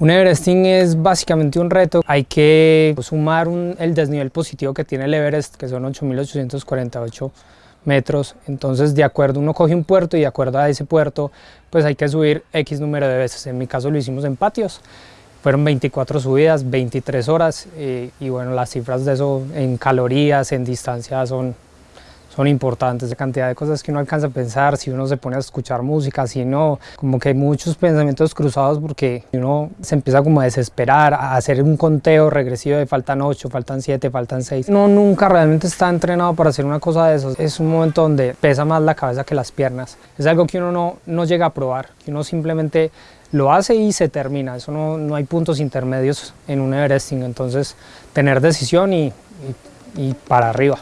Un Everesting es básicamente un reto, hay que sumar el desnivel positivo que tiene el Everest, que son 8.848 metros, entonces de acuerdo, uno coge un puerto y de acuerdo a ese puerto, pues hay que subir X número de veces, en mi caso lo hicimos en patios, fueron 24 subidas, 23 horas, eh, y bueno, las cifras de eso en calorías, en distancia son son importantes, la cantidad de cosas que uno alcanza a pensar, si uno se pone a escuchar música, si no, como que hay muchos pensamientos cruzados porque uno se empieza como a desesperar, a hacer un conteo regresivo de faltan 8, faltan 7, faltan 6. Uno nunca realmente está entrenado para hacer una cosa de eso, es un momento donde pesa más la cabeza que las piernas, es algo que uno no, no llega a probar, que uno simplemente lo hace y se termina, eso no, no hay puntos intermedios en un Everesting, entonces tener decisión y, y, y para arriba.